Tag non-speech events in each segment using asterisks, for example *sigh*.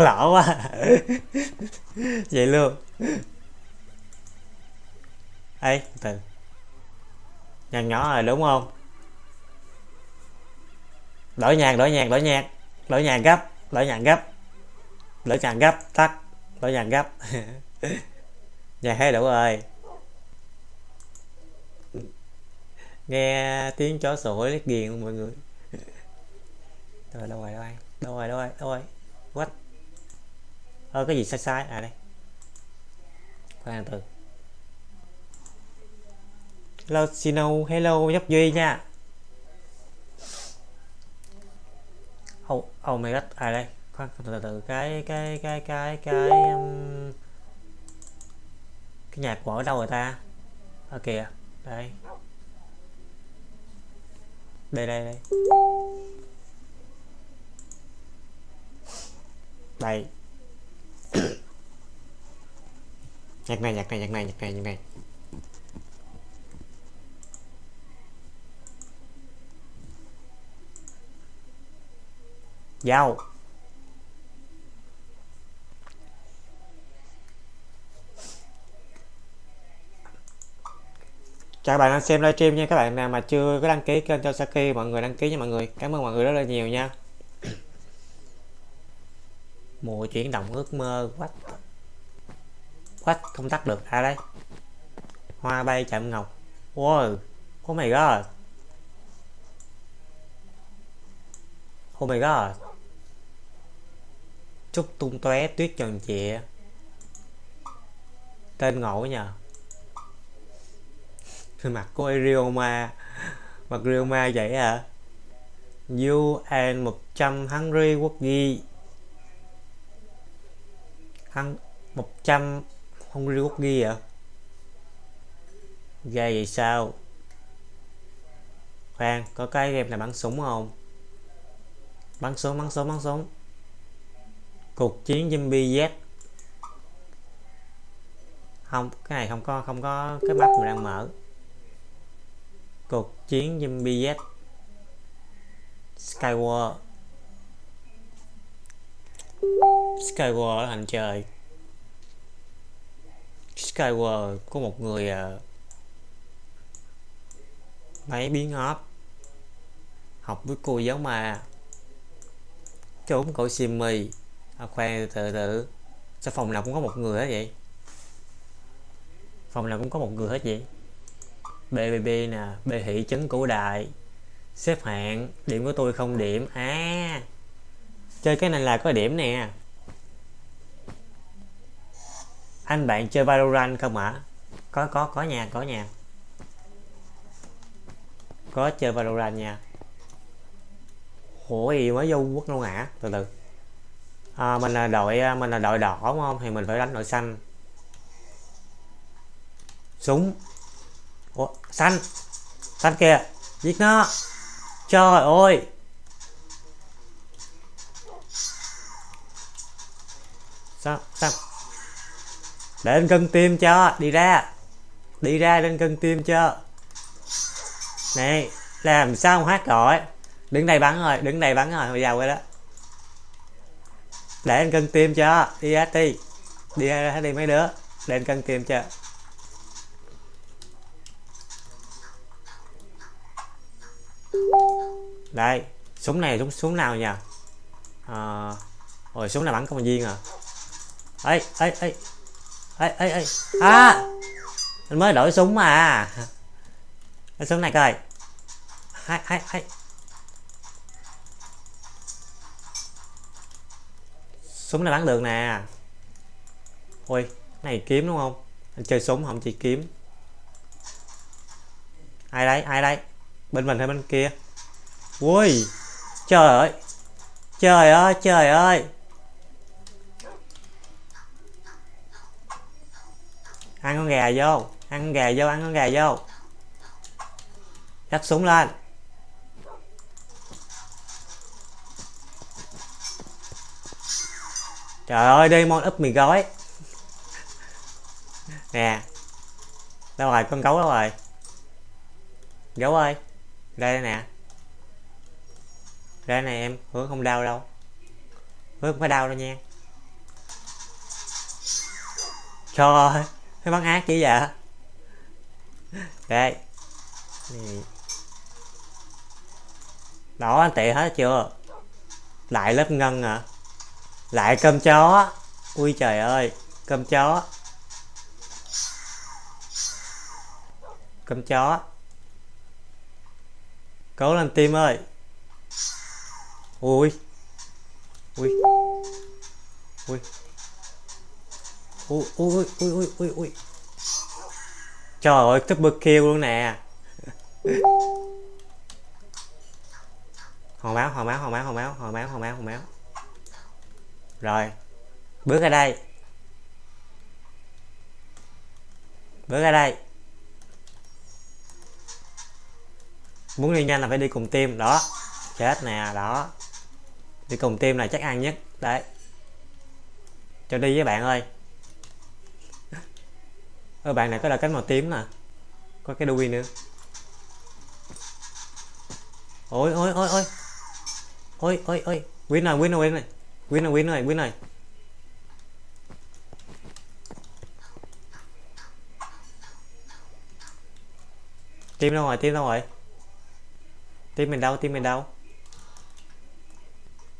lạc lỡ quá. Vậy luôn. Ấy từ. Nhạc nhỏ rồi, đúng không? Đổi nhạc đổi nhạc đổi nhạc. Đổi nhạc gấp đổi nhạc gấp. Đổi nhạc gấp, tắt. Đổi nhạc gấp. *laughs* Nhạc hay đủ rồi. Nghe tiếng chó sủa liếc ghiền mọi người. *laughs* Rồi, đâu rồi đâu rồi? Đâu rồi đâu rồi đâu rồi? What? Ơ cái gì sai sai? À đây. Khoan từ. Hello Sino. Hello nhóc duy nha. Oh oh my god à đây. Khoan từ từ, cái cái cái cái cái um, cái nhạc của ở đâu rồi ta? Ở kìa. Đây. Đây đây đây. Đây nhạc này nhạc này nhạc này nhạc này nhạc này. Dao chào các bạn đang xem livestream nha, các bạn nào mà chưa có đăng ký kênh cho Saki mọi người đăng ký nha mọi người. Cảm ơn mọi người rất là nhiều nha mùa chuyển động ước mơ quách. Quách không tắt được à đây hoa bay chạm ngọc. Wow oh my god. Oh my god. Trúc tung tóe tuyết trần trịa. Tên ngộ nhờ. *laughs* Mặt của Ryoma. Mặt Rioma vậy à you and 100 hungry quốc ghi hăng 100 hungry cookie à? Ghê vậy sao? Khoan, có cái game này bắn súng không? Bắn súng bắn súng bắn súng. Cuộc chiến zombie Z. Không, cái này không có không có cái map mình đang mở. Cuộc chiến zombie Z. Skyward Skyward ở hành trời Skyward có một người uh, máy biến hóp học với cô giáo ma. Trốn cậu Simmy à, khoan từ từ sao phòng nào cũng có một người hết vậy? Phòng nào cũng có một người hết vậy? BBB nè bê hỷ chấn cổ đại. Xếp hạng điểm của tôi không điểm. À chơi cái này là có điểm nè. Anh bạn chơi Valorant không ạ? Có có có nha có nha. Có chơi Valorant nha. Ủa gì mới vô quốc luôn hả? Từ từ. À, mình là đội à, mình là đội đỏ đúng không? Thì mình phải đánh đội xanh. Súng. Ủa, xanh. Xanh kìa. Giết nó. Trời ơi. Sao? Sao? Để anh cân tim cho đi ra. Đi ra lên cân tim cho. Này làm sao không hát gọi đứng đây bắn rồi đứng đây bắn rồi hồi giàu rồi đó. Để anh cân tim cho đi ra đi. Đi ra đi mấy đứa để anh cân tim cho. Đây súng này súng súng nào nhỉ à, ờ, rồi súng này bắn công viên à ấy ấy ấy ấy ấy ấy à mình mới đổi súng mà. Cái súng này coi. Hay, hay, hay, súng này bắn được nè. Ôi này kiếm đúng không? Anh chơi súng không chỉ kiếm. Ai đấy ai đấy bên mình hay bên kia? Ui trời ơi. Trời ơi trời ơi. Ăn con gà vô. Ăn con gà vô, ăn con gà vô. Dắt súng lên. Trời ơi đây mon úp mì gói. *laughs* Nè. Đâu rồi, con gấu đâu rồi? Gấu ơi. Đây nè. Đây này em. Hứa không đau đâu. Hứa không có đau đâu nha. Trời ơi cái bắn ác chỉ vậy đây. Đó, anh tệ hết chưa? Lại lớp ngân à? Lại cơm chó. Ui trời ơi, cơm chó. Cơm chó. Cố lên tim ơi. Ui. Ui. Ui ui ui ui ui ui ui trời ơi double kill luôn nè. Hồi máu hồi máu hồi máu hồi máu hồi máu hồi máu hồi máu. Rồi, bước ra đây. Bước ra đây. Muốn đi nhanh là phải đi cùng tim đó. Chết nè, đó. Đi cùng tim là chắc ăn nhất. Đấy. Cho đi với bạn ơi ở bạn này có là cánh màu tím nè. Có cái đuôi nữa. Ôi ôi ôi ôi. Ôi ôi ôi. Win rồi win rồi win rồi. Win rồi win rồi win rồi. Tim đâu rồi tim đâu rồi? Tim mình đâu tim mình đâu?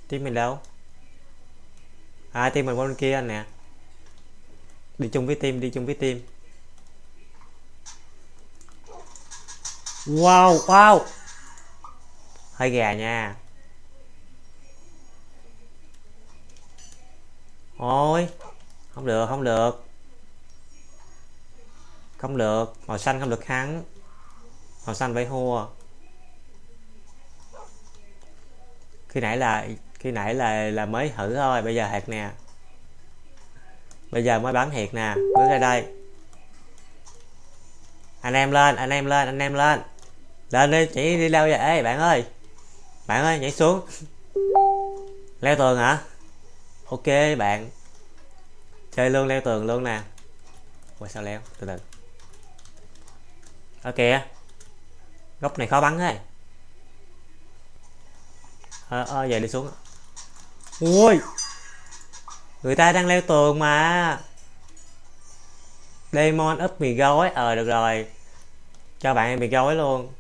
Tim mình đâu? À tim mình bên kia anh nè. Đi chung với tim đi chung với tim wow wow. Hơi gà nha. Ôi, không được không được. Không được, màu xanh không được hắn màu xanh phải hua khi nãy là, khi nãy là là mới thử thôi, bây giờ hạt nè. Bây giờ mới bán thiệt nè, bước ra đây. Anh em lên, anh em lên, anh em lên lên đi chỉ đi leo vậy Ê, bạn ơi. Bạn ơi nhảy xuống. Leo tường hả? Ok bạn. Chơi luôn leo tường luôn nè. Ôi sao leo? Từ từ. Ở kìa góc này khó bắn ấy. Ờ à, à, đi xuống. Ui! Người ta đang leo tường mà. Demon úp mì gói ờ được rồi. Cho bạn em mì gói luôn.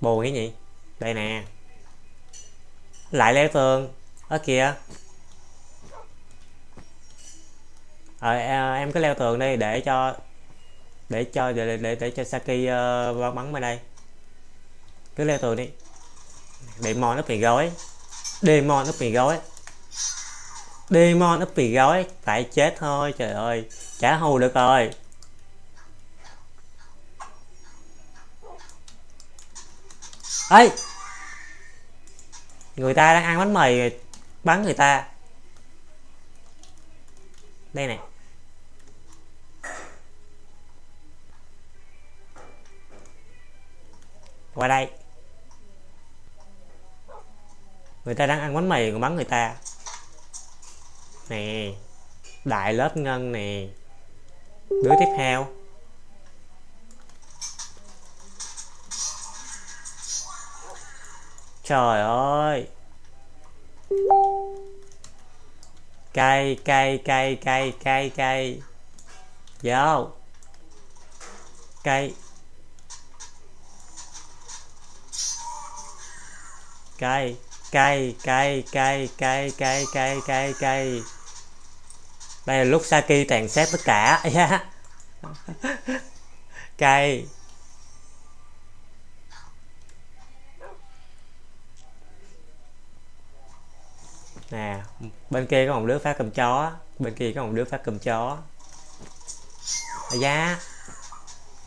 Bù cái gì? Đây nè. Lại leo tường. Ở kìa ờ à, em cứ leo tường đi để cho để cho để để, để cho Saki uh, bắn bên đây. Cứ leo tường đi. Demon nó bị gói. Demon nó bị gói. Demon nó bị gói. Phải chết thôi trời ơi. Chả hù được rồi. Ấy người ta đang ăn bánh mì, bắn người ta. Đây này qua đây. Người ta đang ăn bánh mì còn bắn người ta. Nè, đại lớp ngân nè. Đứa tiếp theo. Trời ơi. Cây cây cây cây cây cây vô dạ cây cây cây cây cây cây cây cây cây cây đây là lúc Saki tàn sát tất cả. *laughs* Yeah. cây nè bên kia có một đứa phát cầm chó. Bên kia có một đứa phát cầm chó. À, giá.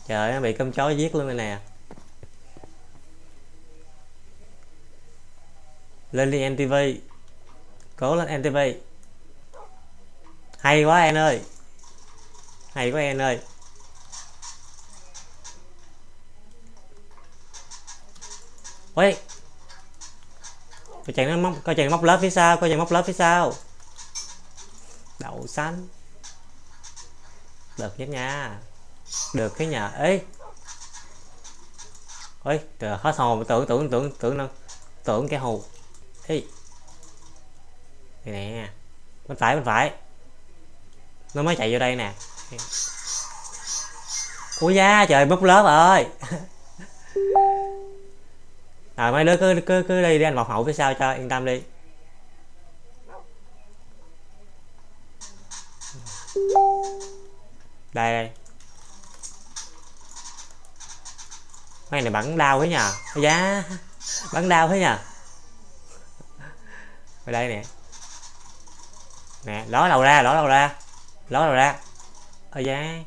Trời nó bị cầm chó giết luôn rồi nè. Lên đi NTV cố lên NTV hay quá em ơi. Hay quá em ơi. Ôi coi chàng nó móc coi chàng móc lớp phía sau coi chàng móc lớp phía sau. Đậu xanh. Được nhất nha. Được cái nhà ấy ôi trời hết hồn tưởng tưởng tưởng tưởng tưởng, tưởng cái hù. Ấy Đây nè. Bên phải bên phải. Nó mới chạy vô đây nè. Ui da trời búp lớp ơi. *laughs* à mấy đứa cứ cứ cứ đi đi, anh một hậu phía sau cho, yên tâm đi. Đây đây. Mấy này bắn đau thế nhờ. Giá, bắn đau thế nhờ. Ở đây nè. Nè, ló đầu ra, ló đầu ra. Ló đầu ra. Ở giá.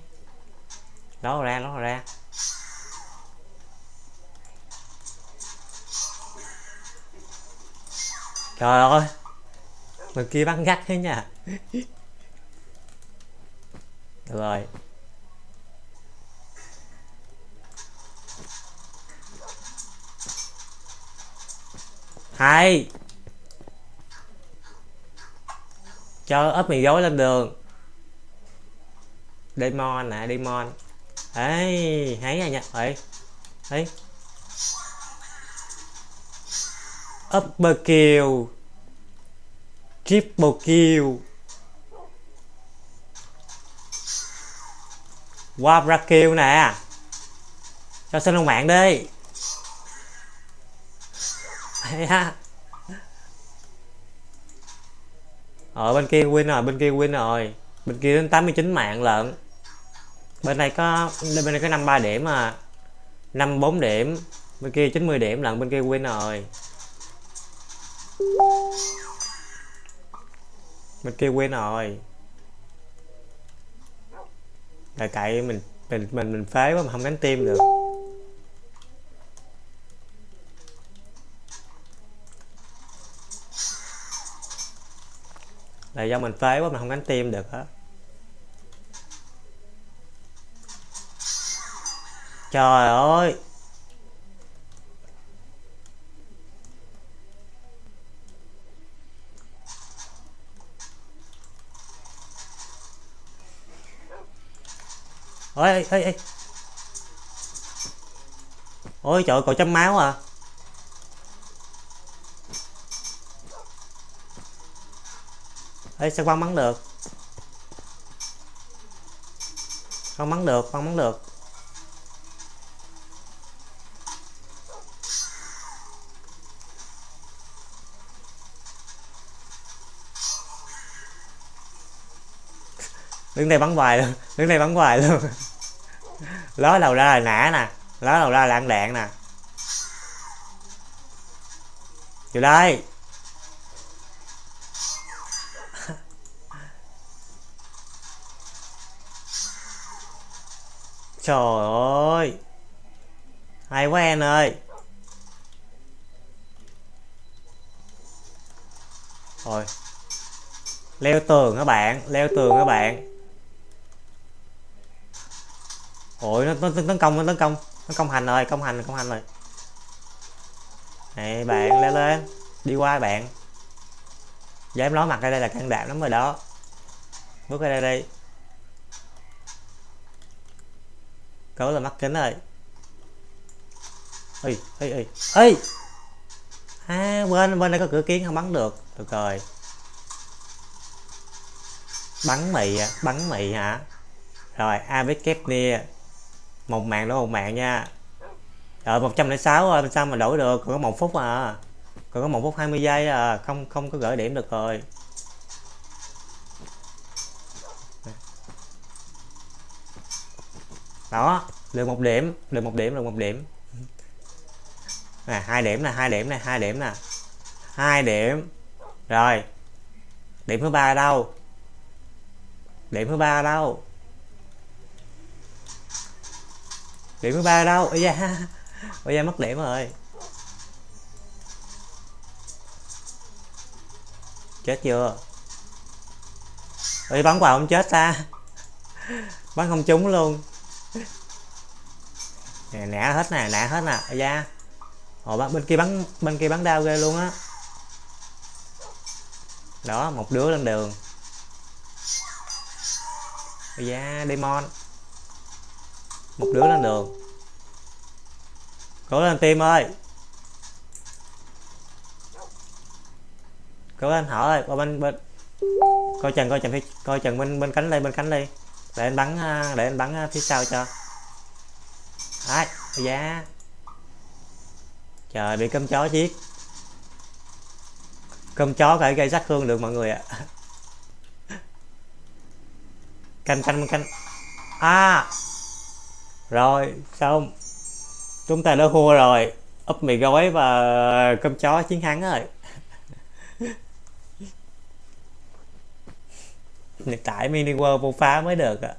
Ló đầu ra, ló đầu ra. Trời ơi. Mình kia bắn gắt thế nha. Được rồi. Hai cho ớt mì gói lên đường. Demon nè demon. Ấy thấy à nha ấy ấy upper kill triple kill quadra kill nè. Cho xin ông mạng đi. Ở ờ, bên kia win rồi, bên kia win rồi. Bên kia đến 89 mạng lận. Bên này có, bên này có 53 điểm mà 54 điểm, bên kia 90 điểm lận, bên kia win rồi mình kêu quên rồi. Là tại mình mình mình mình phế quá mà không đánh tim được. Là do mình phế quá mà không đánh tim được á. Trời ơi! Ôi ê ê ê. Ôi, trời còn chấm máu à? Ê, sao con bắn được? Con bắn được con bắn được. Đứng đây bắn hoài luôn. Đứng đây bắn hoài luôn. Ló đầu ra là nã nè. Ló đầu ra là ăn đạn nè. Vô đây. *laughs* Trời ơi. Hay quá em ơi. Rồi. Leo tường các bạn. Leo tường các bạn. Ôi nó, nó, nó tấn công nó tấn công. Nó công hành rồi công hành công hành rồi. Này bạn lên lên. Đi qua bạn. Dám ló mặt ra đây là can đảm lắm rồi đó. Bước ra đây đi. Cấu là mắt kính rồi ơi ơi ơi ơi à bên bên đây có cửa kiến không bắn được. Được rồi. Bắn mì à, bắn mì hả? Rồi AVK nia một mạng đó một mạng nha. Rồi 106 rồi sao mà đổi được? Còn có một phút à. Còn có một phút 20 giây à không không có gửi điểm được rồi. Đó được một điểm được một điểm được một điểm. Nè, hai điểm nè, hai điểm nè, hai điểm nè. Hai điểm. Rồi. Điểm thứ ba đâu? Điểm thứ ba đâu? Điểm thứ ba đâu? Ôi da. Ôi da, mất điểm rồi. Chết chưa? Ôi, bắn vào không chết ta. Bắn không trúng luôn. Nè, nã hết nè, nã hết nè. Ôi da. Ồ bên kia bắn, bên kia bắn đau ghê luôn á. Đó, một đứa lên đường. Ôi da, demon một đứa lên đường. Cố lên tim ơi. Cố lên thở ơi, qua bên bên. Coi chừng coi chừng phía, coi chừng bên bên cánh đây bên cánh đi để anh bắn à, để anh bắn à, phía sau cho. Đấy giá trời, bị cơm chó giết. Cơm chó phải gây sát thương được mọi người ạ. *laughs* Canh canh canh. À! Rồi xong chúng ta đã thua rồi. Úp mì gói và cơm chó chiến thắng rồi. *laughs* Hiện tại mini world vô phá mới được ạ.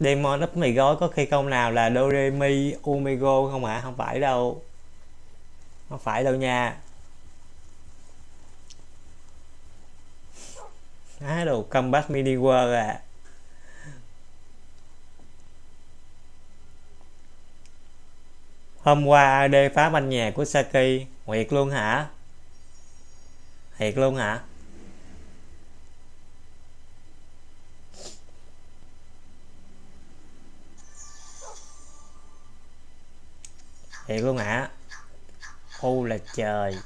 Demon úp mì gói có khi công nào là Doremi, umigo không ạ à? không phải đâu. Không phải đâu nha. Á, đồ combat mini world à. Hôm qua AD phá banh nhà của Saki? Nguyệt luôn hả? Thiệt luôn hả? Thiệt luôn hả? Ô là trời.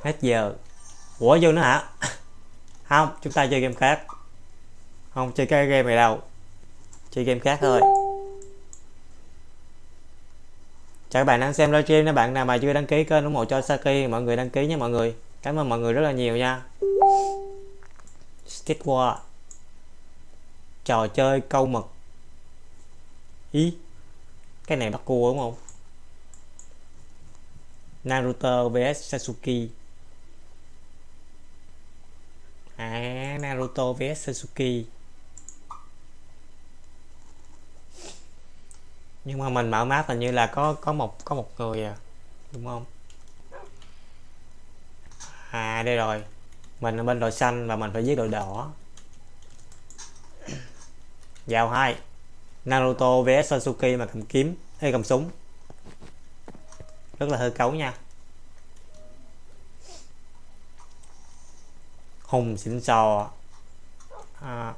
Hết giờ. Ủa, vô nữa hả? *laughs* Không, chúng ta chơi game khác. Không chơi cái game này đâu. Chơi game khác thôi. Chào các bạn đang xem livestream nếu bạn nào mà chưa đăng ký kênh ủng hộ cho Saki, mọi người đăng ký nha mọi người. Cảm ơn mọi người rất là nhiều nha. Stick War. Trò chơi câu mực. Ý. Cái này bắt cua đúng không? Naruto vs Sasuke. À Naruto vs Sasuke. Nhưng mà mình mở map hình như là có có một có một người à đúng không? À đây rồi. Mình ở bên đội xanh và mình phải giết đội đỏ. Vào hai. Naruto vs Sasuke mà cầm kiếm hay cầm súng. Rất là hơi cấu nha. Hùng xịn sò. À,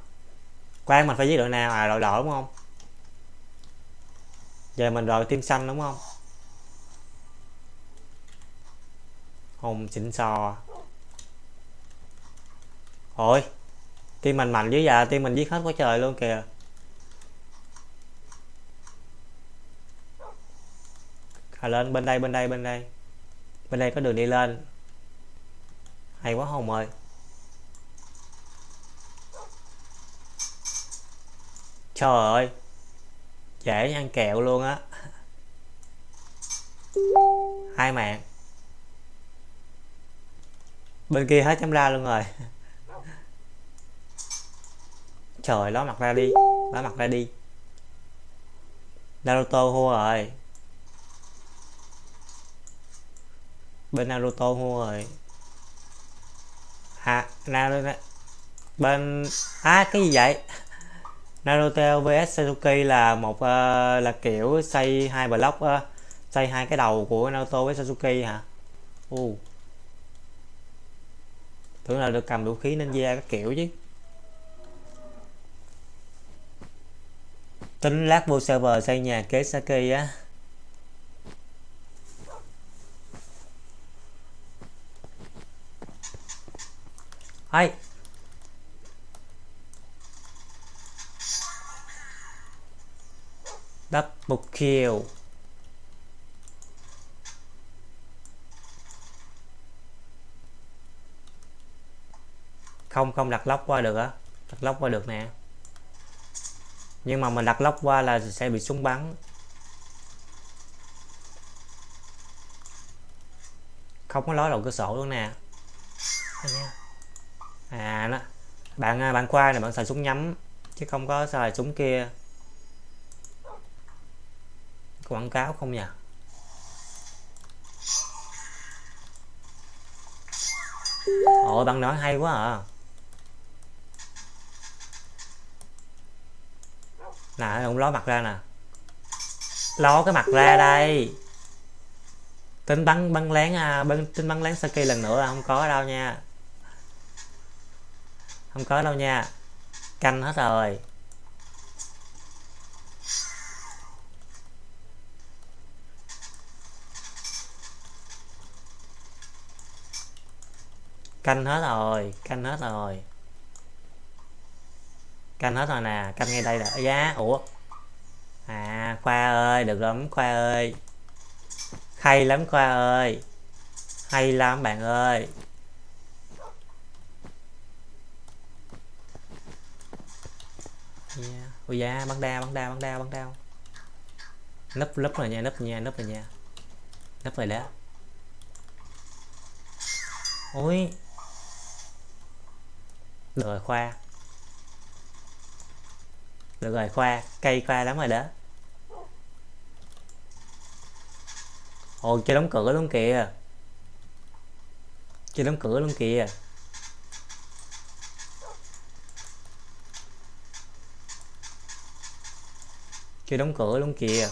quan mình phải giết đội nào? À đội đỏ đúng không? Giờ mình rồi tim xanh đúng không? Hùng xịn sò. Ôi tim mình mạnh dữ dạ tim mình giết hết quá trời luôn kìa. À, lên bên đây bên đây bên đây. Bên đây có đường đi lên. Hay quá hồng ơi. Trời ơi dễ ăn kẹo luôn á. Hai mạng. Bên kia hết chấm ra luôn rồi. Trời, ló mặt ra đi. Ló mặt ra đi. Naruto hua rồi. Bên Naruto hua rồi. À Naruto bên à cái gì vậy? Naruto vs Sasuke là một uh, là kiểu xây hai block uh, xây hai cái đầu của Naruto với Sasuke hả? Uh. Tưởng là được cầm vũ khí ninja các kiểu chứ. Tính lát vô server xây nhà kế Sasuke á. Hay. Double kill. Không không đặt lóc qua được á. Đặt lóc qua được nè. Nhưng mà mình đặt lóc qua là sẽ bị súng bắn. Không có lối đầu cửa sổ luôn nè. À nó bạn à, bạn qua này bạn xài súng nhắm, chứ không có xài súng kia quảng cáo không nhỉ? Ôi bạn nói hay quá à. Nè, ông ló mặt ra nè. Ló cái mặt ra đây. Tính bắn bắn lén à bắn, tính bắn lén Saki lần nữa là không có đâu nha. Không có đâu nha. Canh hết rồi. Canh hết rồi, canh hết rồi. Canh hết rồi nè, canh ngay đây là giá, ủa? À khoa ơi, được lắm, khoa ơi. Hay lắm, khoa ơi. Hay lắm, bạn ơi. Yeah. ui da, bắn đao bắn đao bắn đao bắn đao. Nấp nấp rồi nha, nấp nha, nấp rồi nha. Nấp rồi đó. Ui được rồi khoa. Được rồi khoa cây khoa lắm rồi đó. Ồ chơi đóng cửa luôn kìa. Chơi đóng cửa luôn kìa. Chơi đóng cửa luôn kìa.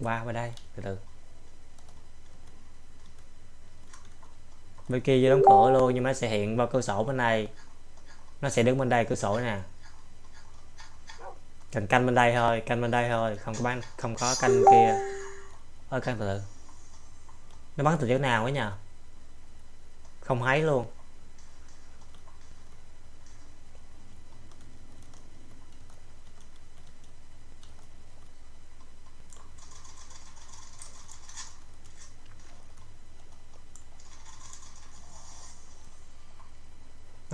Qua qua đây, từ từ. Bên kia vô đóng cửa luôn, nhưng mà nó sẽ hiện vào cửa sổ bên này nó sẽ đứng bên đây, cửa sổ nè. Cần canh bên đây thôi, canh bên đây thôi, không có bán, không có canh kia. Ơi canh từ từ. Nó bắn từ chỗ nào ấy nhờ? Không thấy luôn.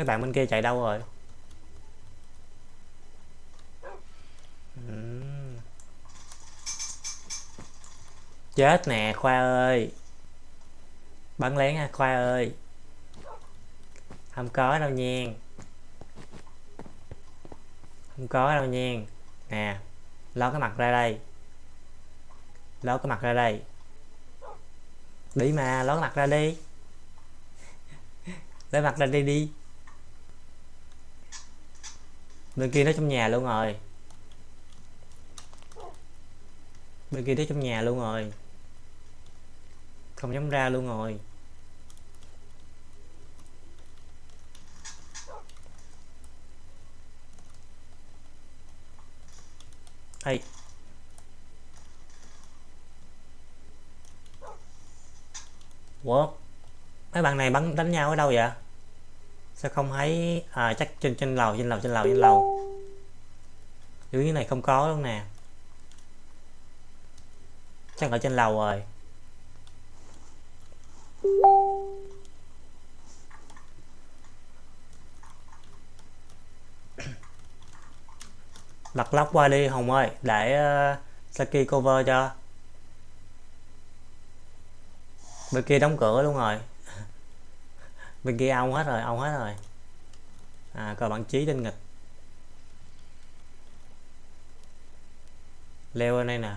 Mấy bạn bên kia chạy đâu rồi? Ừ. Chết nè, khoa ơi. Bắn lén ha khoa ơi. Không có đâu nha. Không có đâu nha. Nè, ló cái mặt ra đây. Ló cái mặt ra đây. Đi mà, ló cái mặt ra đi. *laughs* Lấy mặt ra đi đi bên kia nó trong nhà luôn rồi. Bên kia nó trong nhà luôn rồi. Không dám ra luôn rồi. Hay, Ủa? Mấy bạn này bắn đánh nhau ở đâu vậy? Sao không thấy à, chắc trên trên lầu trên lầu trên lầu trên lầu. Dưới này không có luôn nè. Chắc ở trên lầu rồi. *coughs* Lật lóc qua đi hồng ơi. Để uh, saki cover cho. Bên kia đóng cửa luôn rồi bên kia ông hết rồi, ông hết rồi. À cờ bạn trí tinh nghịch leo lên đây nè.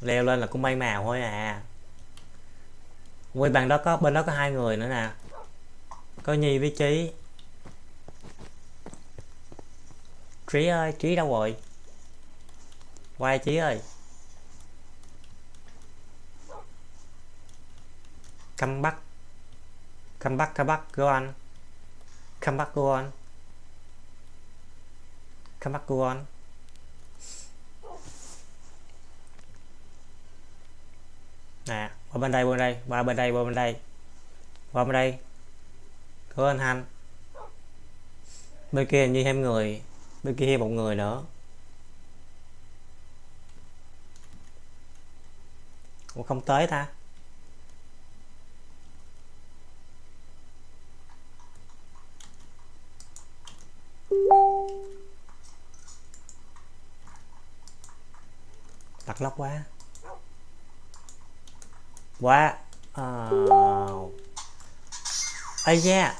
Leo lên là cũng bay màu thôi à. Quay bàn đó có, bên đó có hai người nữa nè. Có nhi với trí trí ơi, trí đâu rồi? Quay trí ơi. Come back. Come back come back, go on. Come back, go on. Come back, go on. Nè, qua bên đây, qua bên đây. Qua bên đây, qua bên đây. Qua bên đây. Có anh hành bên kia như thêm người. Bên kia thêm một người nữa. Ủa, không tới ta. Mặt lóc quá. Quá. Ờ. Oh. ây da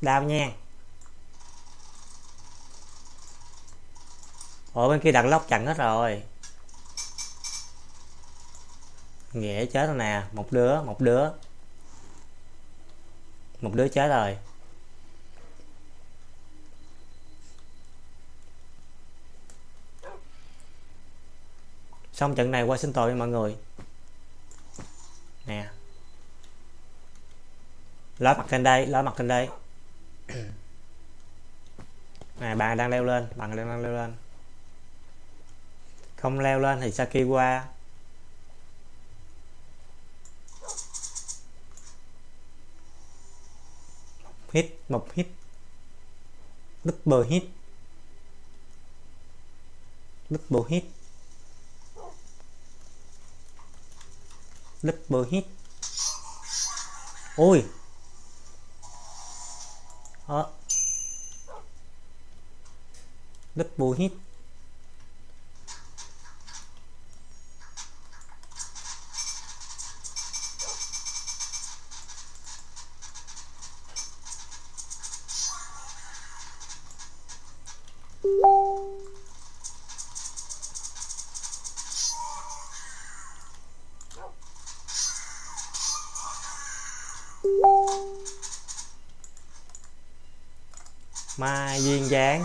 đau nha. Ở bên kia đặt lóc chặn hết rồi. Nghĩa chết rồi nè. Một đứa một đứa. Một đứa chết rồi. Xong trận này qua sinh tội mọi người. Nè. Ló mặt trên đây ló mặt trên đây. *coughs* Nè bạn đang leo lên bạn đang leo lên. Không leo lên thì Saki qua. Hit một hit. Double hit. Double hit double hit ôi. Đó double hit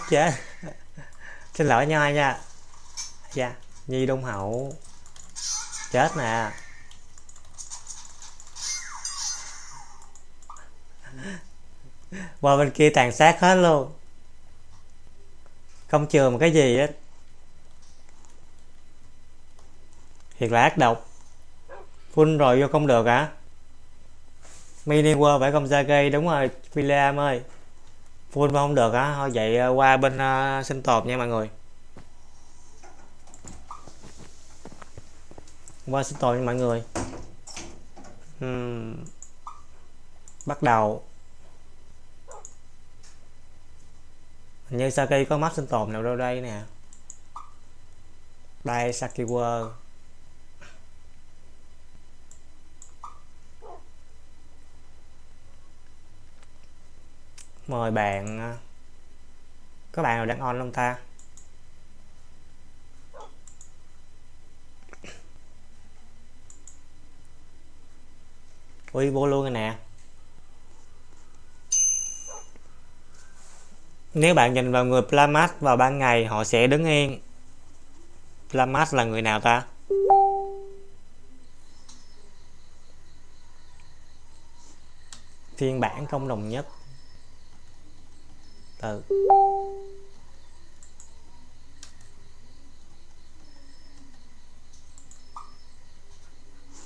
chết xin lỗi nhoi nha. Dạ nhi đông hậu. Chết nè. Qua bên kia tàn sát hết luôn. Không chừa một cái gì hết. Thiệt là ác độc. Full rồi vô không được hả? Mini world phải không ra gây đúng rồi, William ơi full mà không được á. Thôi vậy ờ, qua bên uh, sinh tồn nha mọi người. Qua sinh tồn nha mọi người. Uhm. bắt đầu. Như Saki có mắt sinh tồn nào đâu đây nè. Đây Saki World mời bạn à, có bạn nào đang on không ta? Ui, vô luôn rồi nè. Nếu bạn nhìn vào người Plamat vào ban ngày, họ sẽ đứng yên. Plamat là người nào ta? Phiên bản không đồng nhất từ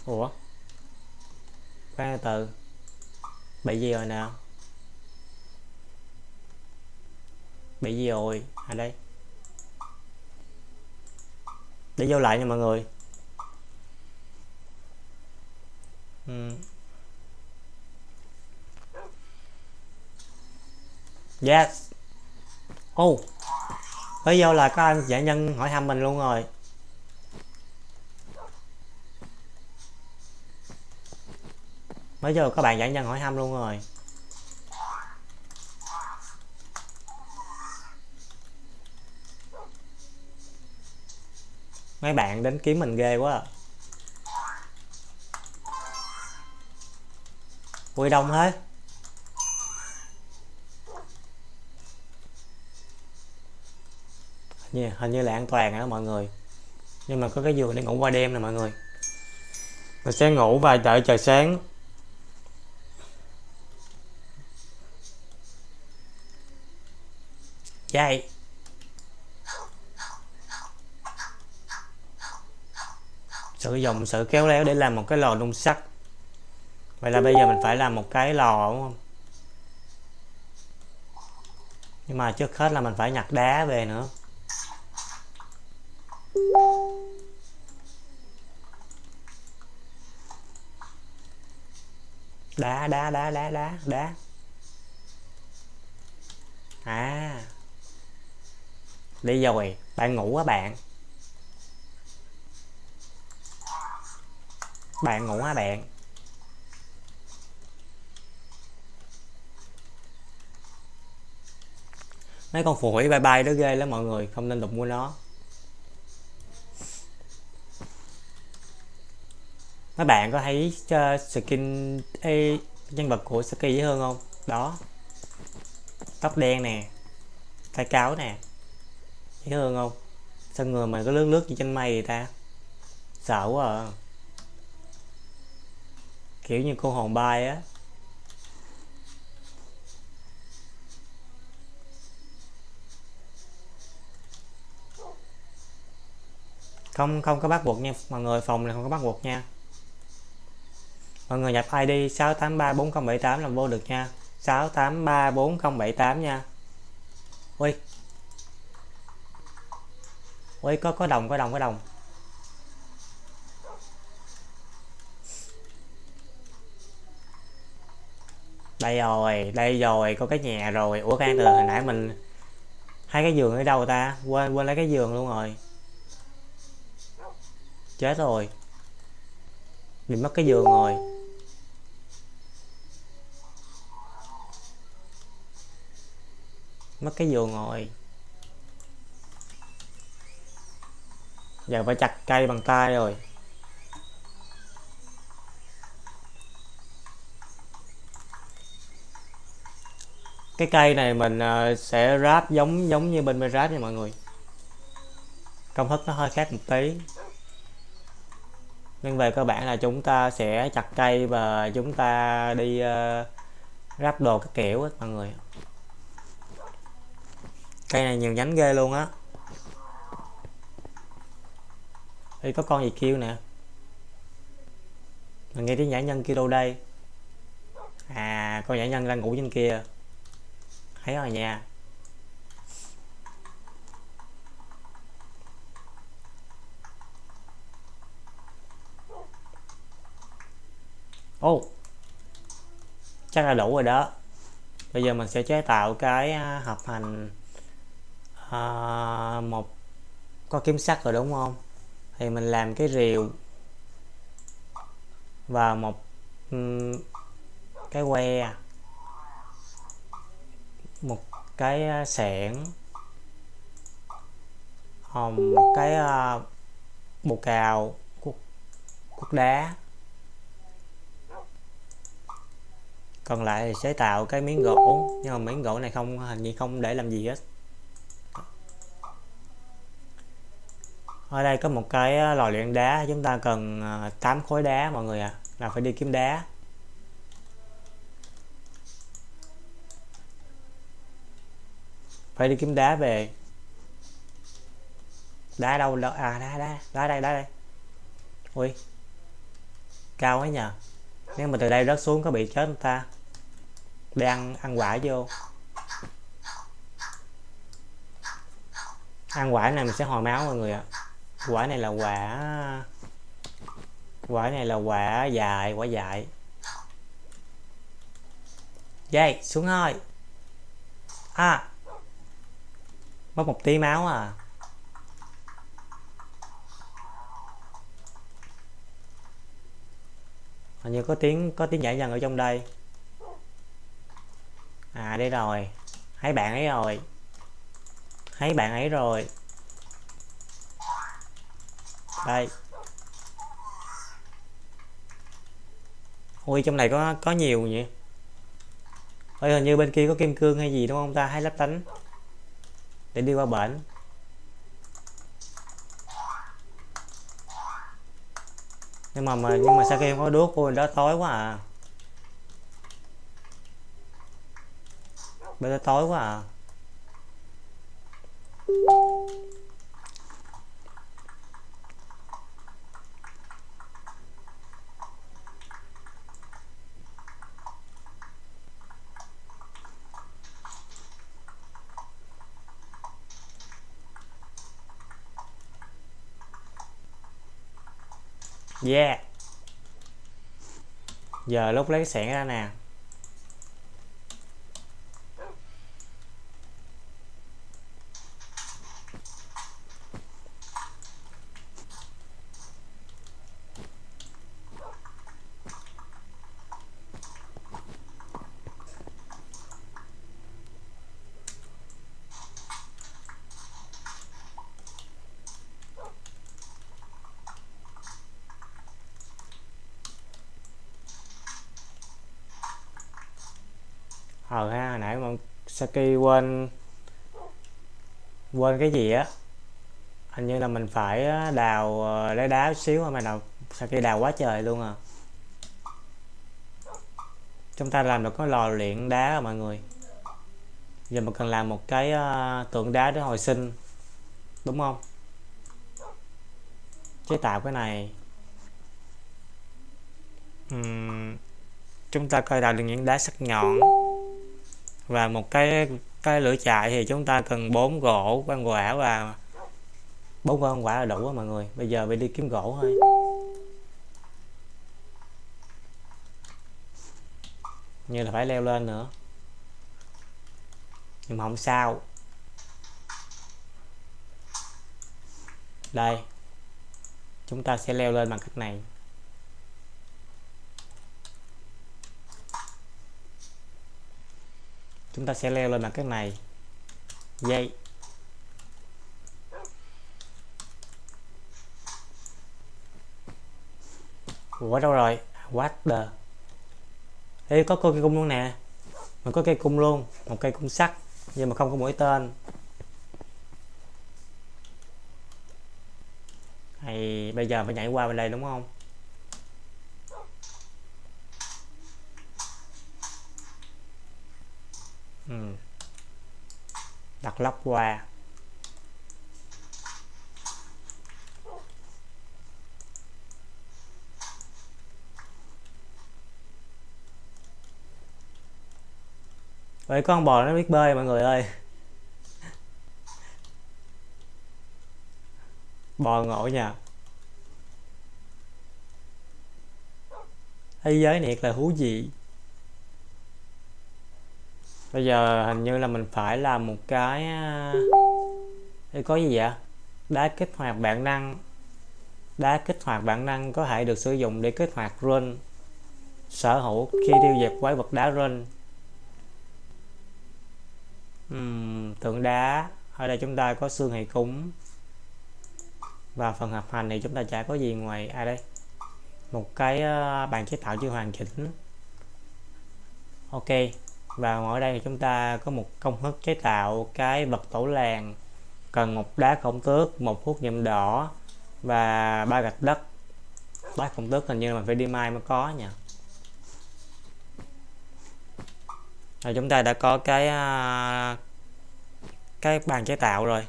ủa? Khoan từ. Bị gì rồi nào bị gì rồi? À đây. Để vô lại nha mọi người. Ừ. yes ô oh. bây giờ là có anh giải nhân hỏi thăm mình luôn rồi mới giờ các bạn giải nhân hỏi thăm luôn rồi mấy bạn đến kiếm mình ghê quá à. ui đông hết hình như, hình như là an toàn đó mọi người. Nhưng mà có cái giường để ngủ qua đêm nè mọi người. Mình sẽ ngủ và đợi trời sáng. Dậy sử dụng sự kéo léo để làm một cái lò nung sắt. Vậy là bây giờ mình phải làm một cái lò đúng không? Nhưng mà trước hết là mình phải nhặt đá về nữa đá đá đá đá đá đá. À. Đi rồi, bạn ngủ á bạn? Bạn ngủ á bạn? Mấy con phù thủy bye bye đó ghê lắm mọi người, không nên đụng mua nó. Mấy bạn có thấy uh, skin ê, nhân vật của Saki dễ hơn không? Đó. Tóc đen nè. Tay cáo nè. Dễ hơn không? Sao người mà có lướt lướt gì trên mây vậy ta? Sợ quá à. Kiểu như cô hồn bay á. Không không có bắt buộc nha. Mọi người phòng này không có bắt buộc nha mọi người nhập ID 6834078 làm vô được nha. 6834078 nha. Ui ui có có đồng có đồng có đồng. Đây rồi đây rồi, có cái nhà rồi. Ủa can từ hồi nãy mình hai cái giường ở đâu ta? Quên quên lấy cái giường luôn rồi. Chết rồi. Mình mất cái giường rồi. Mất cái giường rồi. Giờ phải chặt cây bằng tay rồi. Cái cây này mình ờ, sẽ ráp giống giống như bên ráp nha mọi người. Công thức nó hơi khác một tí. Nhưng về cơ bản là chúng ta sẽ chặt cây và chúng ta đi uh, ráp đồ các kiểu á mọi người cây này nhiều nhánh ghê luôn á. Đi có con gì kêu nè? Mình nghe tiếng nhã nhân kêu đâu đây? À con nhã nhân đang ngủ trên kia. Thấy rồi nha. Ô oh, chắc là đủ rồi đó. Bây giờ mình sẽ chế tạo cái à, hộp hợp thành à, một có kiếm sắt rồi đúng không? Thì mình làm cái rìu. Và một um, cái que. Một cái à, sẻn hồng một cái uh, bồ cào cuốc, cuốc đá. Còn lại thì sẽ tạo cái miếng gỗ. Nhưng mà miếng gỗ này không hình như không để làm gì hết. Ở đây có một cái ờ, lò luyện đá, chúng ta cần ờ, 8 khối đá mọi người à là phải đi kiếm đá. Phải đi kiếm đá về. Đá đâu đó à đá đá đá đây đá đây. Ui, cao ấy nhờ. Nếu mà từ đây rớt xuống có bị chết người ta? Đang ăn ăn quả vô. Ăn quả này mình sẽ hồi máu mọi người ạ quả này là quả quả này là quả dài quả dài. Dây, xuống thôi à mất một tí máu à. Hình như có tiếng có tiếng nhảy dần ở trong đây. À đây rồi. Thấy bạn ấy rồi. Thấy bạn ấy rồi đây. Ui trong này có có nhiều nhỉ? Ơi hình như bên kia có kim cương hay gì đúng không ta? Hay lắp tánh. Để đi qua bển. Nhưng mà, mà nhưng mà sao kia không có đuốc? Ôi đó tối quá à. Bên đó tối quá à. Yeah. Giờ lúc lấy sẻn ra nè ờ ha hồi nãy mà khi quên quên cái gì á. Hình như là mình phải đào ờ, lấy đá xíu mà đào sao khi đào quá trời luôn à. Chúng ta làm được có lò luyện đá rồi mọi người. Giờ mình cần làm một cái tượng đá để hồi sinh đúng không? Chế tạo cái này. Uhm, chúng ta coi đào được những đá sắc nhọn và một cái cái lửa chạy thì chúng ta cần bốn gỗ quan quả và bốn con quả là đủ á mọi người. Bây giờ mình đi kiếm gỗ thôi. Như là phải leo lên nữa. Nhưng mà không sao. Đây. Chúng ta sẽ leo lên bằng cách này. Chúng ta sẽ leo lên là cái này. Dây Ủa, đâu rồi? What the? Ê, có cây cung luôn nè. Mình có cây cung luôn, Một cây cung sắt, Nhưng mà không có mũi tên. Hay, bây giờ phải nhảy qua bên đây đúng không ừ hoặc lóc qua Vậy con bò nó biết bơi mọi người ơi. Bò ngộ nha Thế giới này là thú gì? Bây giờ hình như là mình phải làm một cái à, đây có gì vậy? Đá kích hoạt bản năng. Đá kích hoạt bản năng có thể được sử dụng để kích hoạt run. Sở hữu khi tiêu diệt quái vật đá run. Uhm, tượng đá. Ở đây chúng ta có xương hệ cúng và phần hợp hành thì chúng ta chả có gì ngoài ai à đây. Một cái à, bàn chế tạo chưa hoàn chỉnh. Ok và ở đây thì chúng ta có một công thức chế tạo cái vật tổ làng. Cần một đá khổng tước một thuốc nhuộm đỏ và ba gạch đất. Đá khổng tước hình như là mình phải đi mai mới có nha. Rồi chúng ta đã có cái à, cái bàn chế tạo rồi.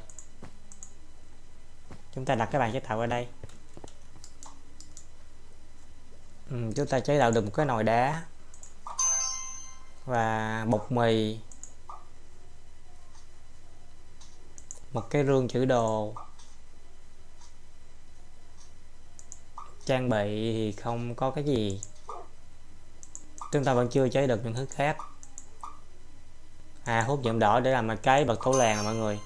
Chúng ta đặt cái bàn chế tạo ở đây. Ừ, chúng ta chế tạo được một cái nồi đá và bột mì. Một cái rương chữ đồ. Trang bị thì không có cái gì. Chúng ta vẫn chưa chế được những thứ khác. À hút nhuộm đỏ để làm cái bật thấu làng mọi người.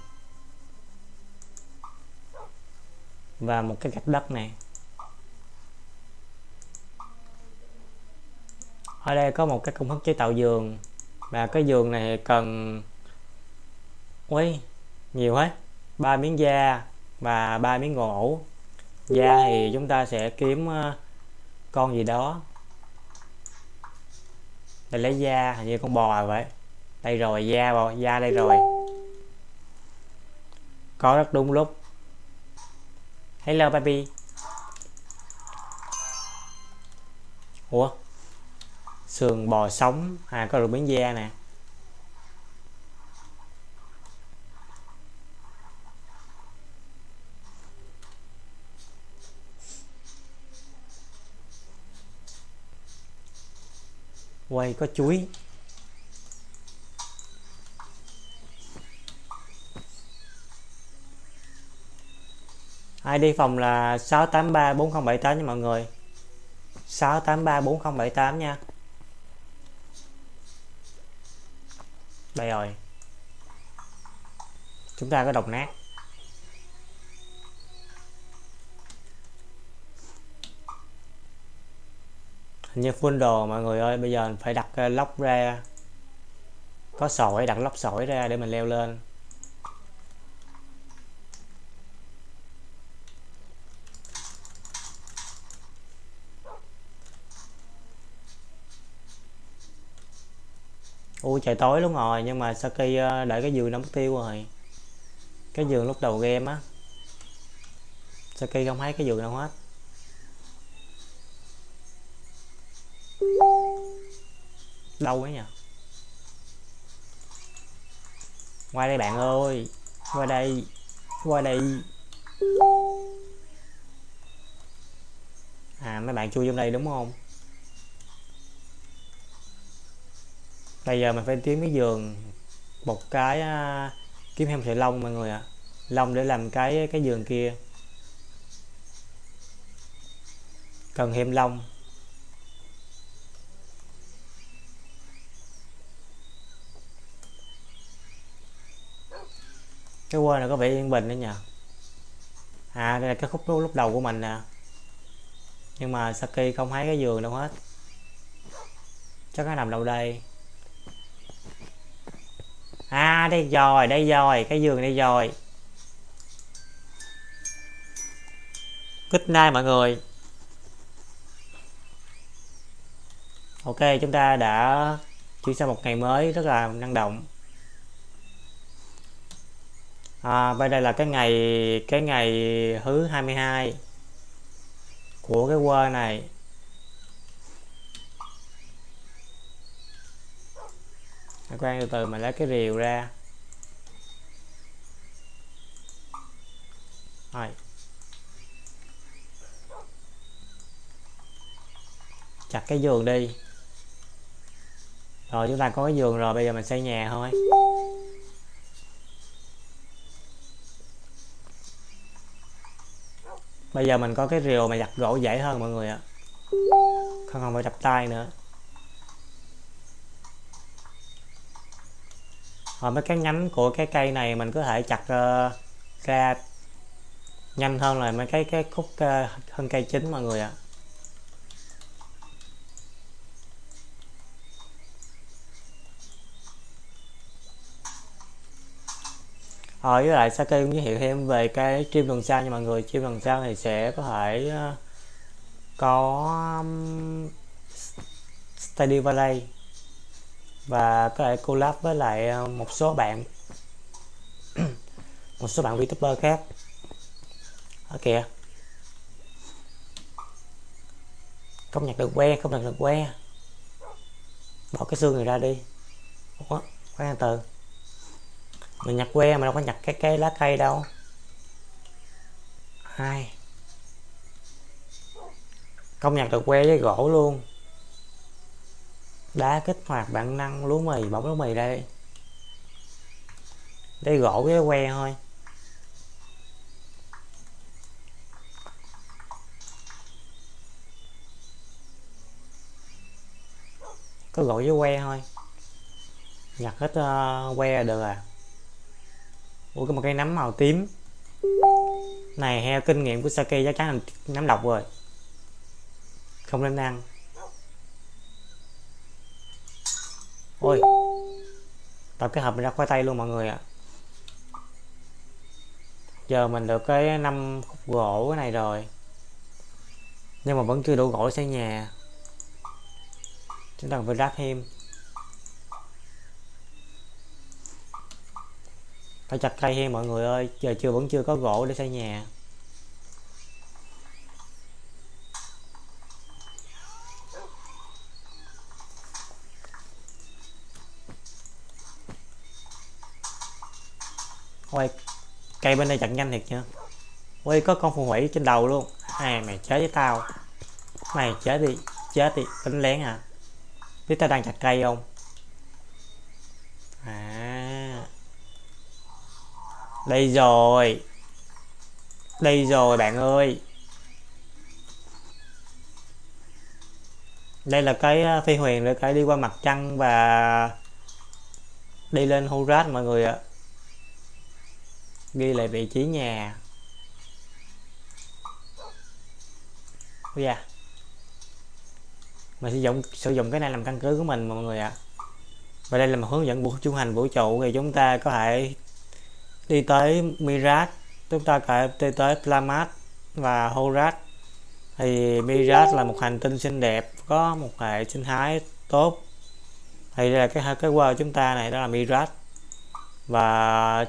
Và một cái gạch đất này ở đây có một cái công thức chế tạo giường. Và cái giường này cần, ui, nhiều hết. Ba miếng da và ba miếng gỗ. Da thì chúng ta sẽ kiếm ờ, con gì đó. Để lấy da, hình như con bò vậy. Đây rồi, da bò, da đây rồi. Có rất đúng lúc. Hello, baby. Ủa? Sườn bò sống. À có được miếng da nè. Quay, có chuối. Ai đi phòng là 6834078 nha mọi người. 6834078 nha. Đây rồi. Chúng ta có độc nát. Hình như full đồ mọi người ơi, bây giờ phải đặt ờ, lóc ra, có sỏi, đặt lóc sỏi ra để mình leo lên. Ui trời tối luôn rồi, nhưng mà Saki để ờ, đợi cái giường nó mất tiêu rồi. Cái giường lúc đầu game á. Saki không thấy cái giường đâu hết. Đâu ấy nhỉ? Qua đây bạn ơi, qua đây qua đây. À mấy bạn chui trong đây đúng không? Bây giờ mình phải kiếm cái giường một cái uh, kiếm thêm sợi lông mọi người ạ. À. lông để làm cái cái giường kia. Cần thêm lông. Cái quên là có vẻ yên bình đấy nhỉ? À đây là cái khúc lúc đầu của mình nè. Nhưng mà Saki không thấy cái giường đâu hết. Chắc nó nằm đâu đây? À đây rồi đây rồi cái giường đây rồi. Good night mọi người. Ok chúng ta đã chuyển sang một ngày mới rất là năng động. À, bên đây là cái ngày cái ngày thứ 22 của cái quơ này. Quan từ từ mà lấy cái rìu ra. Rồi. Chặt cái giường đi. Rồi chúng ta có cái giường rồi, bây giờ mình xây nhà thôi. Bây giờ mình có cái rìu mà giặt gỗ dễ hơn mọi người ạ. Không còn phải đập tay nữa. Rồi mấy cái nhánh của cái cây này mình có thể chặt uh, ra nhanh hơn là mấy cái cái khúc ờ, uh, hơn cây chính mọi người ạ. Rồi với lại Saki cũng giới thiệu thêm về cái stream lần sau nha mọi người stream lần sau thì sẽ có thể uh, có um, Study Valley và có thể collab với lại ờ, một số bạn. *clears throat* Một số bạn VTuber khác. Ở kìa. Không nhặt được que không nhặt được que. Bỏ cái xương này ra đi. Ủa, khoan từ. Mình nhặt que mà đâu có nhặt cái cái lá cây đâu. Hai. Không nhặt được que với gỗ luôn đá kích hoạt bản năng lúa mì bóng lúa mì đây đây gỗ cái que thôi. Có gỗ với que thôi. Nhặt hết uh, que được à. Ui có một cây nấm màu tím. Này theo kinh nghiệm của Saki chắc chắn là nấm độc rồi. Không nên ăn. Ôi, tập cái hộp mình ra khoai tây luôn mọi người ạ. À. giờ mình được cái năm khúc gỗ cái này rồi. Nhưng mà vẫn chưa đủ gỗ xây nhà. Chúng ta phải ráp thêm. Phải chặt cây thêm mọi người ơi. Giờ chưa, vẫn chưa có gỗ để xây nhà. Ôi, cây bên đây chặt nhanh thiệt chưa? Ôi, có con phù thủy trên đầu luôn. Này mày chết với tao. Mày chết đi, chết đi, đánh lén à? Biết tao đang chặt cây không? À. Đây rồi. Đây rồi bạn ơi. Đây là cái à, phi huyền để cái đi qua mặt trăng và đi lên Hurat mọi người ạ ghi lại vị trí nhà. Bây giờ mình sử dụng sử dụng cái này làm căn cứ của mình mọi người ạ. À. và đây là một hướng dẫn buộc trung hành vũ trụ thì chúng ta có thể đi tới Mirat, chúng ta có thể đi tới Plamat và Horat. Thì Mirat là một hành tinh xinh đẹp, có một hệ sinh thái tốt. Thì đây là cái cái qua chúng ta này, đó là Mirat. Và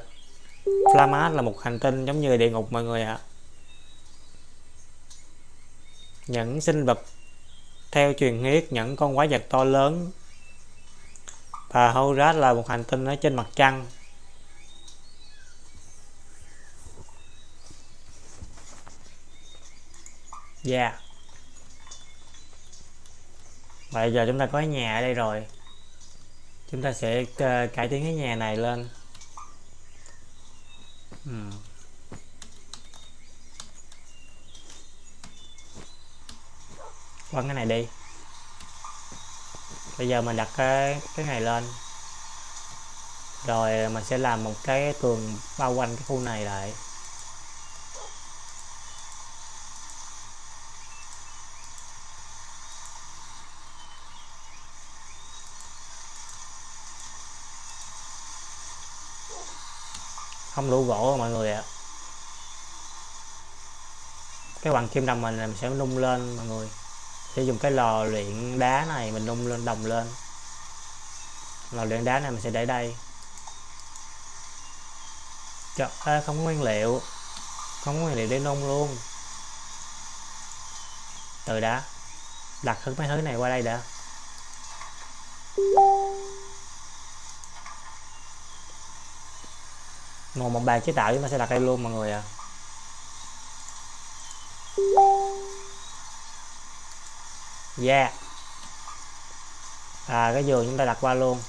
Flamat là một hành tinh giống như địa ngục mọi người ạ. À. những sinh vật theo truyền thuyết, những con quái vật to lớn và Horat là một hành tinh ở trên mặt trăng. Dạ. Yeah Bây giờ chúng ta có nhà ở đây rồi. Chúng ta sẽ ờ, cải tiến cái nhà này lên ừ. quăng cái này đi. Bây giờ mình đặt cái cái này lên. Rồi mình sẽ làm một cái tường bao quanh cái khu này lại. Không đủ gỗ mọi người ạ. Cái bằng kim đồng mình, mình sẽ nung lên mọi người. Sẽ dùng cái lò luyện đá này mình nung lên đồng lên. Lò luyện đá này mình sẽ để đây. Trời ơi, không có nguyên liệu. Không có nguyên liệu để nung luôn. Từ đã. Đặt hết mấy thứ này qua đây đã. Một một bàn chế tạo chúng ta sẽ đặt đây luôn mọi người à. Yeah. À cái giường chúng ta đặt qua luôn.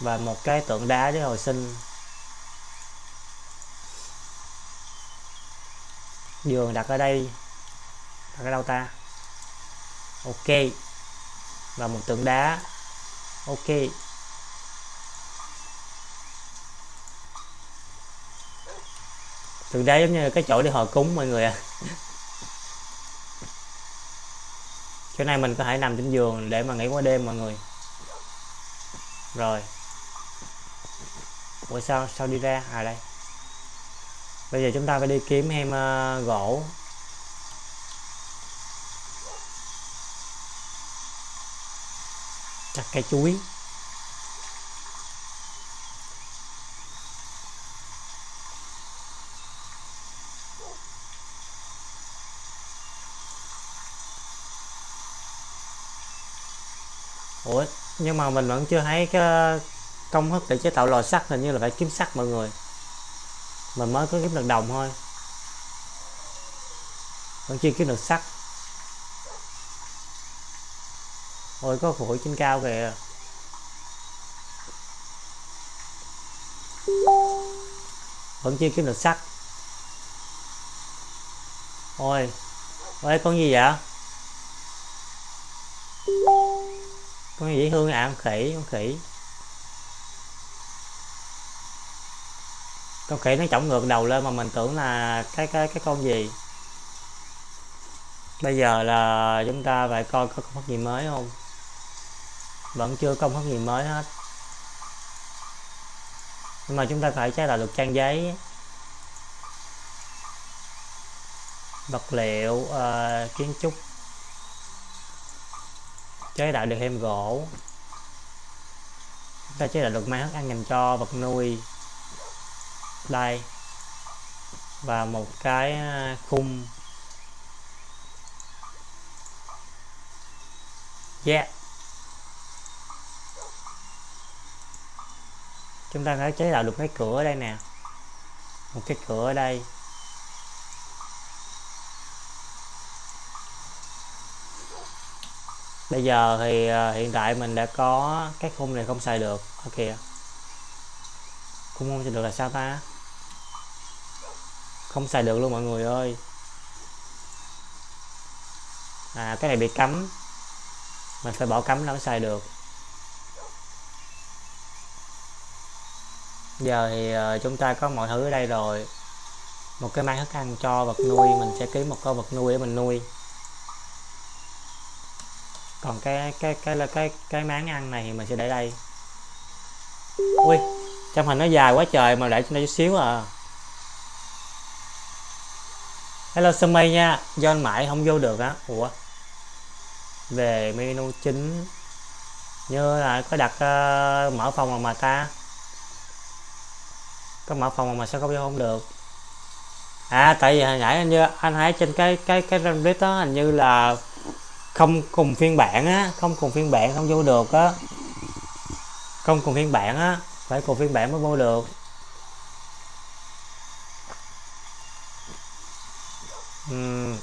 Và một cái tượng đá để hồi sinh. Giường đặt ở đây. Đặt ở đâu ta? Ok. Và một tượng đá. Ok. Thực ra giống như cái chỗ để họ cúng mọi người ạ à. chỗ này mình có thể nằm trên giường để mà nghỉ qua đêm mọi người. Rồi. Ủa sao sao đi ra? À đây. Bây giờ chúng ta phải đi kiếm em uh, ờ, gỗ. Chặt cây chuối ủa nhưng mà mình vẫn chưa thấy cái công thức để chế tạo lò sắt, hình như là phải kiếm sắt mọi người. Mình mới có kiếm được đồng thôi. Vẫn chưa kiếm được sắt. Ôi, có phổi trên cao kìa. Vẫn chưa kiếm được sắt. Ôi ôi, con gì vậy? Con gì dễ thương à con khỉ con khỉ. Con khỉ nó chổng ngược đầu lên mà mình tưởng là cái cái cái con gì? Bây giờ là chúng ta phải coi có công thức gì mới không? Vẫn chưa công thức gì mới hết. Nhưng mà chúng ta phải chế tạo được trang giấy vật liệu uh, kiến trúc chế tạo được thêm gỗ. Chúng ta chế tạo được máy hất ăn dành cho vật nuôi. Đây. Và một cái à, khung. Yeah. Chúng ta đã chế tạo được cái cửa ở đây nè. Một cái cửa ở đây. Bây giờ thì ờ, hiện tại mình đã có cái khung này không xài được. Ok khung không xài được là sao ta? Không xài được luôn mọi người ơi. À cái này bị cấm. Mình phải bỏ cấm nó mới xài được. Giờ thì ờ, chúng ta có mọi thứ ở đây rồi. Một cái máy thức ăn cho vật nuôi, mình sẽ ký một con vật nuôi để mình nuôi còn cái cái cái là cái cái máng ăn này thì mình sẽ để đây. Ui trong hình nó dài quá trời mà để cho nó chút xíu à. Hello Sumi nha do anh mãi không vô được á. Ủa? Về menu chính. Như là có đặt uh, mở phòng mà, mà ta. Có mở phòng mà sao không vô không được? À tại vì hồi nãy anh như anh thấy trên cái cái cái random đó hình như là không cùng phiên bản á không cùng phiên bản không vô được á. Không cùng phiên bản á phải cùng phiên bản mới vô được. Uhm.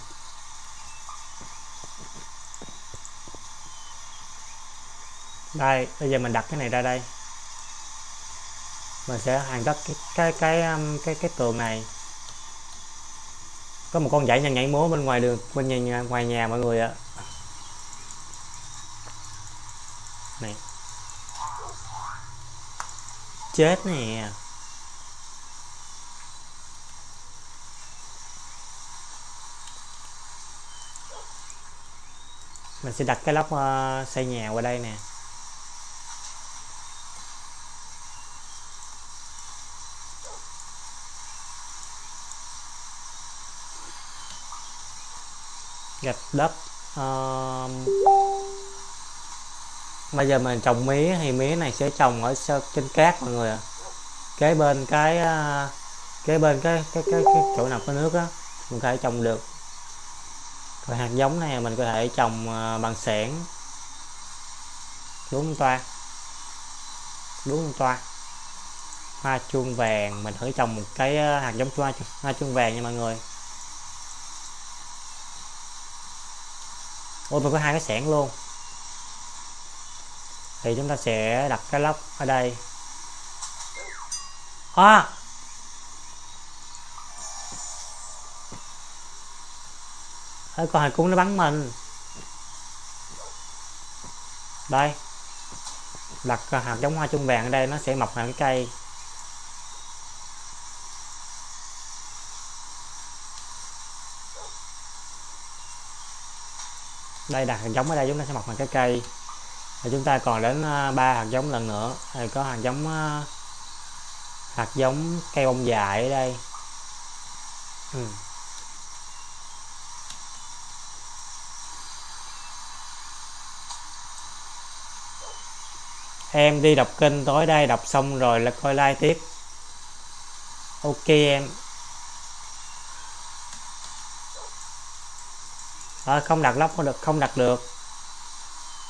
đây bây giờ mình đặt cái này ra đây. Mình sẽ hoàn tất cái cái cái cái cái cái tường này. Có một con dãy nhảy nhảy múa bên ngoài đường bên nhà, ngoài nhà mọi người ạ. Này chết nè. Mình sẽ đặt cái lốc uh, ờ, xây nhà qua đây nè. Gạch đất uh, bây giờ mình trồng mía thì mía này sẽ trồng ở trên cát mọi người ạ. Kế bên cái à, kế bên cái cái cái, cái chỗ nào có nước á mình có thể trồng được. Rồi hạt giống này mình có thể trồng à, bằng xẻng đúng toa. Đúng toa. Hoa chuông vàng mình thử trồng một cái à, hạt giống hoa hoa chuông vàng nha mọi người. Ôi mình có hai cái xẻng luôn thì chúng ta sẽ đặt cái lốc ở đây. À! Ê, con hải cung nó bắn mình. Đây. Đặt hạt giống hoa chung vàng ở đây nó sẽ mọc thành cây. Đây đặt hạt giống ở đây chúng ta sẽ mọc thành cái cây và chúng ta còn đến à, ba hạt giống lần nữa. Thì có hạt giống à, hạt giống cây bông dại ở đây. Ừ. em đi đọc kênh tối đây đọc xong rồi là coi like tiếp. Ok em. À, không đặt lóc không được không đặt được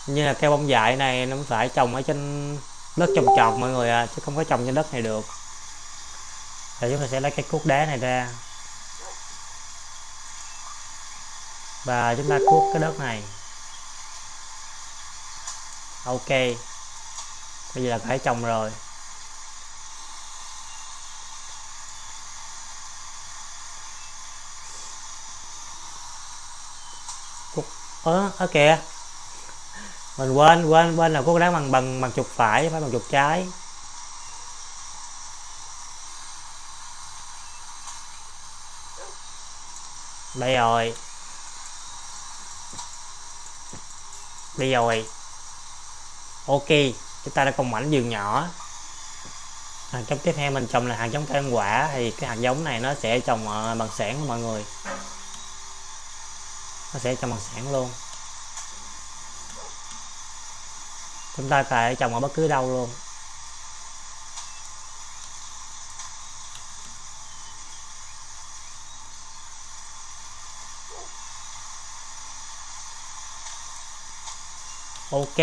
như là cây bông dại này, nó phải trồng ở trên đất trồng trọt mọi người à chứ không có trồng trên đất này được. Thì chúng ta sẽ lấy cái cuốc đá này ra. Và chúng ta cuốc cái đất này. Ok. Bây giờ là phải trồng rồi. Ớ ở kìa mình quên quên quên là cố đá bằng bằng bằng chuột phải phải bằng chuột trái. Đây rồi. Đây rồi. Ok, chúng ta đã còn mảnh vườn nhỏ. À, hạt giống tiếp theo mình trồng là hạt giống cây ăn quả, thì cái hạt giống này nó sẽ trồng ờ, bằng sản mọi người. Nó sẽ trồng bằng sản luôn. Chúng ta có thể trồng ở bất cứ đâu luôn. Ok.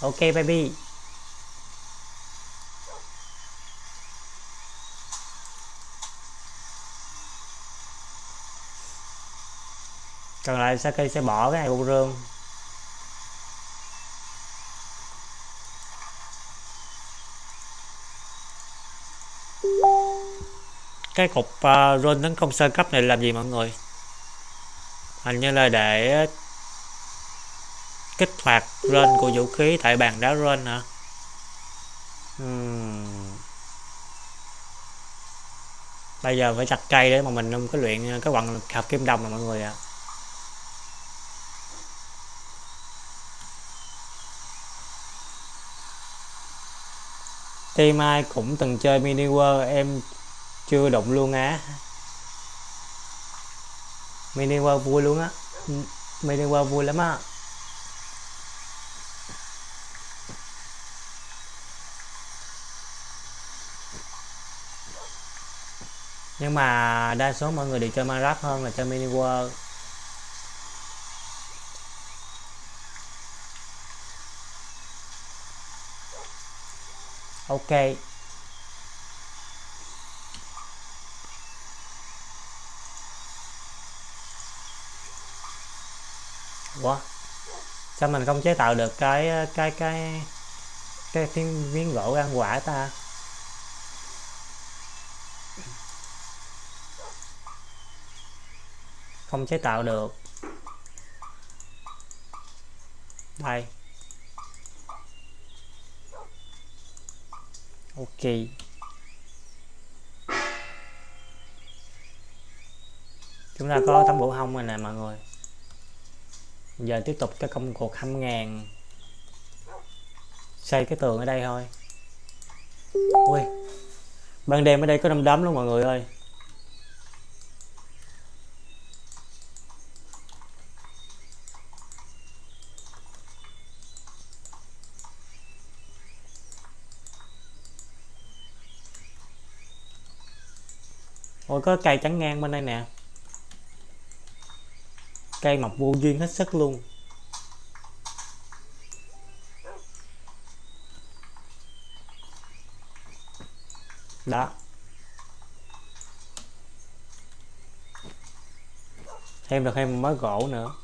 Ok, baby. Còn lại Saki sẽ bỏ cái này vô rương cái cục à, uh, rôn tấn công sơ cấp này làm gì mọi người hình như là để kích hoạt rên của vũ khí tại bàn đá rên hả uhm. bây giờ phải chặt cây để mà mình không có luyện cái quặng hợp kim đồng này mọi người ạ à. Team ai cũng từng chơi mini world em chưa đụng luôn á. Mini qua vui luôn á. Mini qua vui lắm á. Nhưng mà đa số mọi người đều chơi Minecraft hơn là chơi mini world. Ok. Quá sao mình không chế tạo được cái cái cái cái miếng, miếng gỗ ăn quả ta? Không chế tạo được. Đây. Ok. Chúng ta có tấm bộ hông rồi nè mọi người giờ tiếp tục cái công cuộc hăm ngàn. Xây cái tường ở đây thôi. Ui, ban đêm ở đây có đom đóm luôn mọi người ơi. Ôi, có cây trắng ngang bên đây nè. Cây mọc vô duyên hết sức luôn. Đó. Thêm được thêm mới mớ gỗ nữa.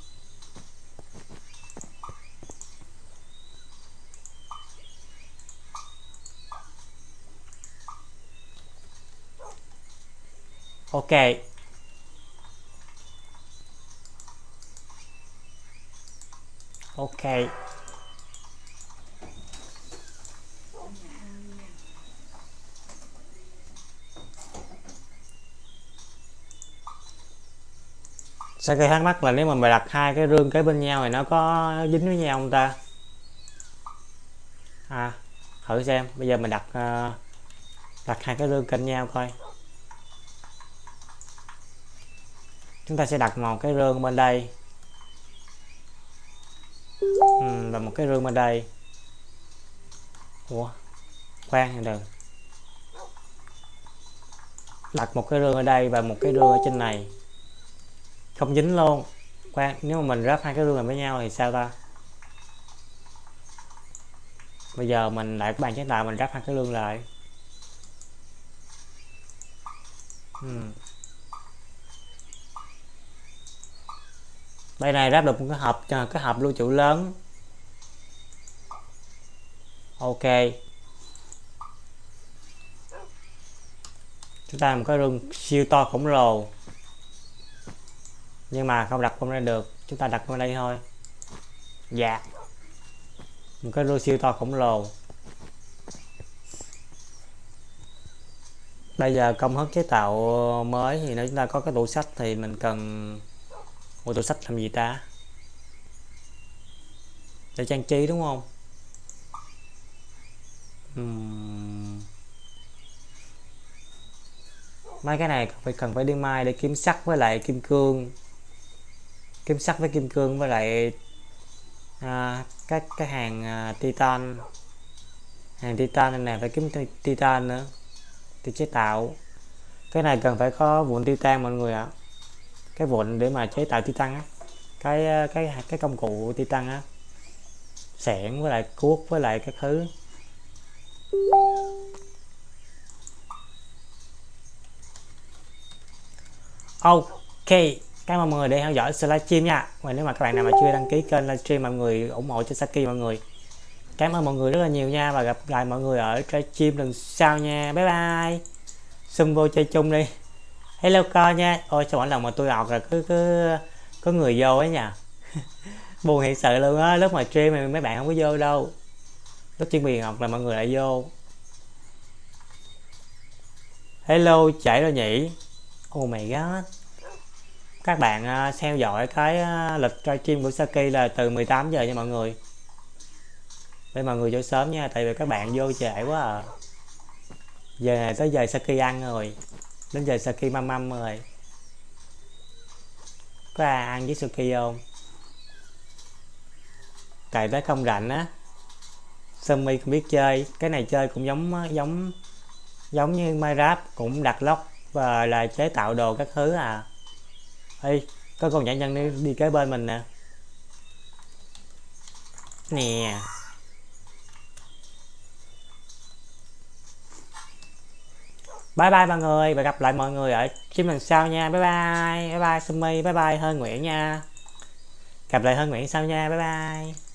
Ok. Sao gây thắc mắc là nếu mà mày đặt hai cái rương kế bên nhau thì nó có dính với nhau không ta? À, thử xem. Bây giờ mình đặt uh, đặt hai cái rương cạnh nhau coi. chúng ta sẽ đặt một cái rương bên đây ừ, và một cái rương bên đây ủa khoan đừng đặt một cái rương ở đây và một cái rương ở trên này không dính luôn. Khoan, nếu mà mình ráp hai cái rương này với nhau thì sao ta? Bây giờ mình lại các bạn chế tạo mình ráp hai cái rương lại. Uhm. đây này ráp được một cái hộp à, cái hộp lưu trữ lớn. Ok. Chúng ta một cái rừng siêu to khổng lồ nhưng mà không đặt bên ra được, chúng ta đặt bên đây thôi. Dạ. Một cái rô siêu to khổng lồ. Bây giờ công thức chế tạo mới thì nếu chúng ta có cái tủ sách thì mình cần một tủ sách làm gì ta? Để trang trí đúng không? Uhm. mấy cái này phải cần phải đi mai để kiếm sắt với lại kim cương kim sắt với kim cương với lại à, các cái hàng à, titan. Hàng titan này phải kiếm titan nữa thì chế tạo. Cái này cần phải có vụn titan mọi người ạ. Cái vụn để mà chế tạo titan á. Cái à, cái cái công cụ titan á. Sẻn với lại cuốc với lại các thứ. Ok cảm ơn mọi người đã theo dõi livestream nha. Và nếu mà các bạn nào mà chưa đăng ký kênh livestream mọi người ủng hộ cho Saki mọi người. Cảm ơn mọi người rất là nhiều nha. Và gặp lại mọi người ở livestream lần sau nha. Bye bye. Xung vô chơi chung đi. Hello co nha. Ôi, sao mỗi lần mà tôi học là cứ cứ, có người vô ấy nha *laughs* buồn hiện sự luôn á. Lúc mà stream thì mấy bạn không có vô đâu. Lúc chuyên biệt học là mọi người lại vô. Hello chạy rồi nhỉ. Oh my god các bạn à, theo dõi cái à, lịch livestream của Saki là từ 18 giờ nha mọi người. Để mọi người vô sớm nha, tại vì các bạn vô trễ quá à. Giờ này tới giờ Saki ăn rồi. Đến giờ Saki măm măm rồi. Có ai ăn với Saki không? Tại tới không rảnh á. Sumi không biết chơi. Cái này chơi cũng giống à, giống giống như Minecraft, cũng đặt lóc và là chế tạo đồ các thứ à. Ê, có con nhãn nhân đi, đi kế bên mình nè. Nè. Bye bye mọi người và gặp lại mọi người ở stream lần sau nha. Bye bye. Bye bye Sumi. Bye bye hơn Nguyễn nha. Gặp lại hơn Nguyễn sau nha. Bye bye.